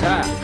菜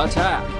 老陈。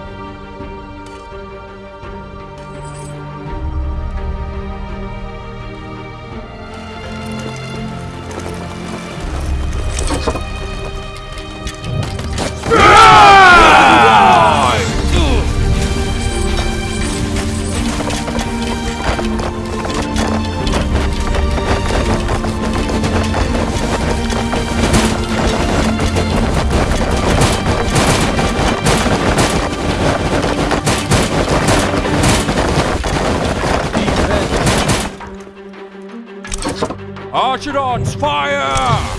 Argonauts, fire!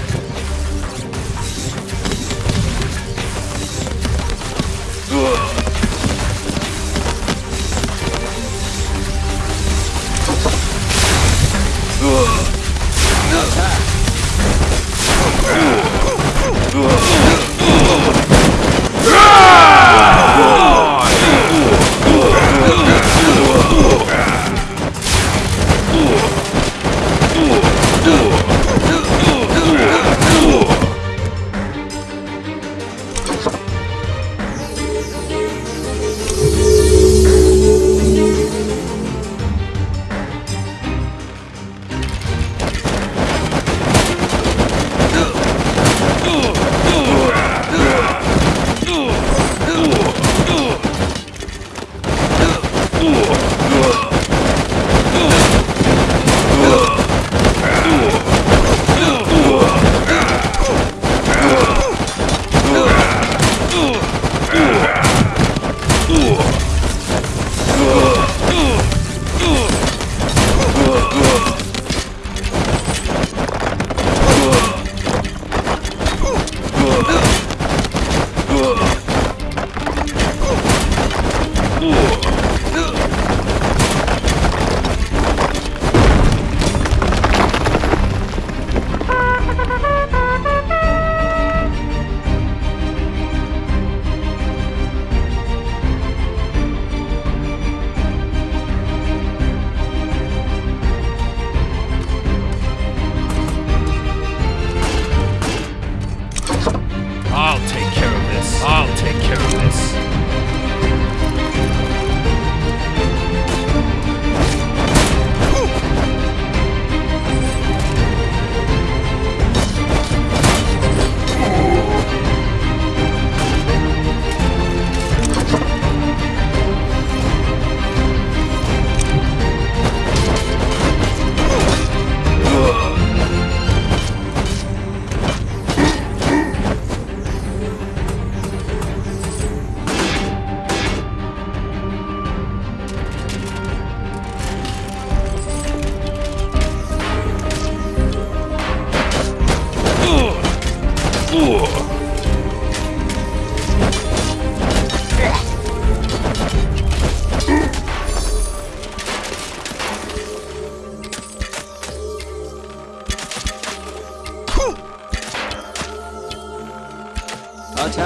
I'll take care of this. I'll take care of this.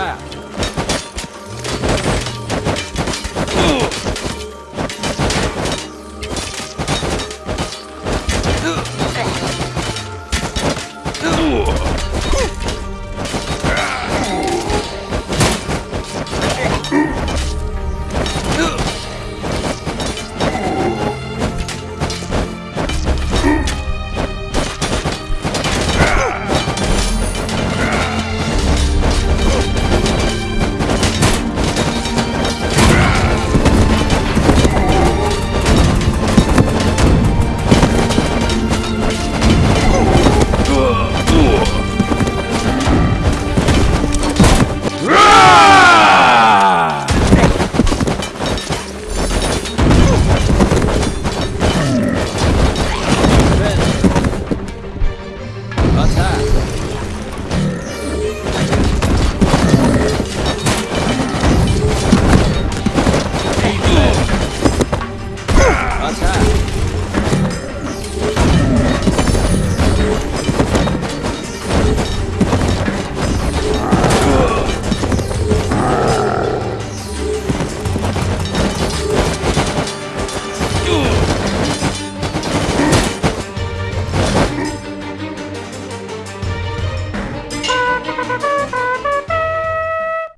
Да.